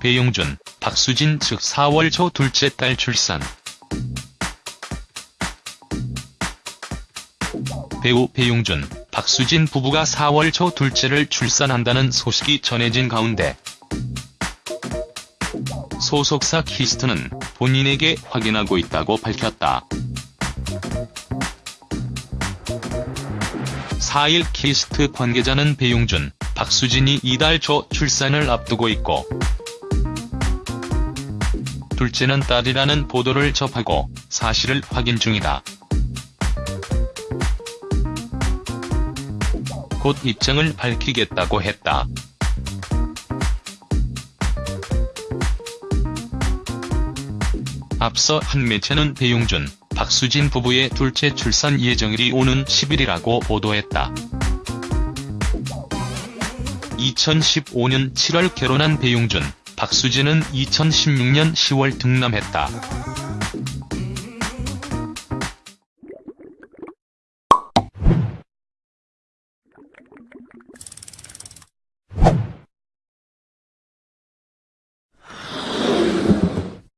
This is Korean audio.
배용준, 박수진 측 4월 초 둘째 딸 출산. 배우 배용준, 박수진 부부가 4월 초 둘째를 출산한다는 소식이 전해진 가운데 소속사 키이스트는 본인에게 확인하고 있다고 밝혔다. 4일 키이스트 관계자는 배용준, 박수진이 이달 초 출산을 앞두고 있고 둘째는 딸이라는 보도를 접하고 사실을 확인 중이다. 곧 입장을 밝히겠다고 했다. 앞서 한 매체는 배용준, 박수진 부부의 둘째 출산 예정일이 오는 10일이라고 보도했다. 2015년 7월 결혼한 배용준, 박수진은 2016년 10월 등남했다.